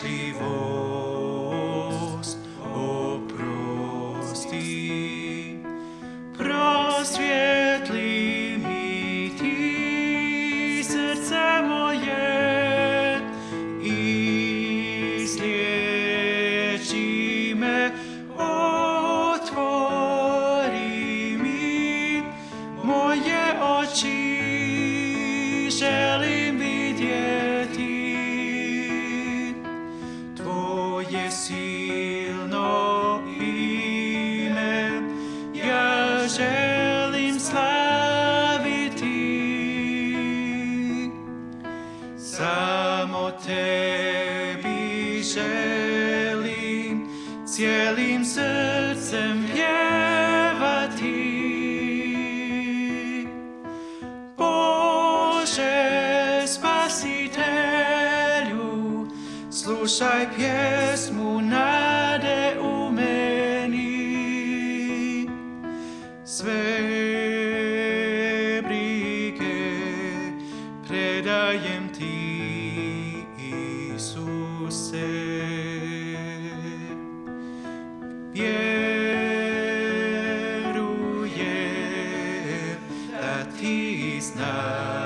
śliwość. Tvoje silno ime, ja želim slaviti. Samo tebi želim cijelim srcem pjevati. Slušaj pjesmu nade u meni. Sve brige predajem ti Isuse. Vjerujem da ti znaš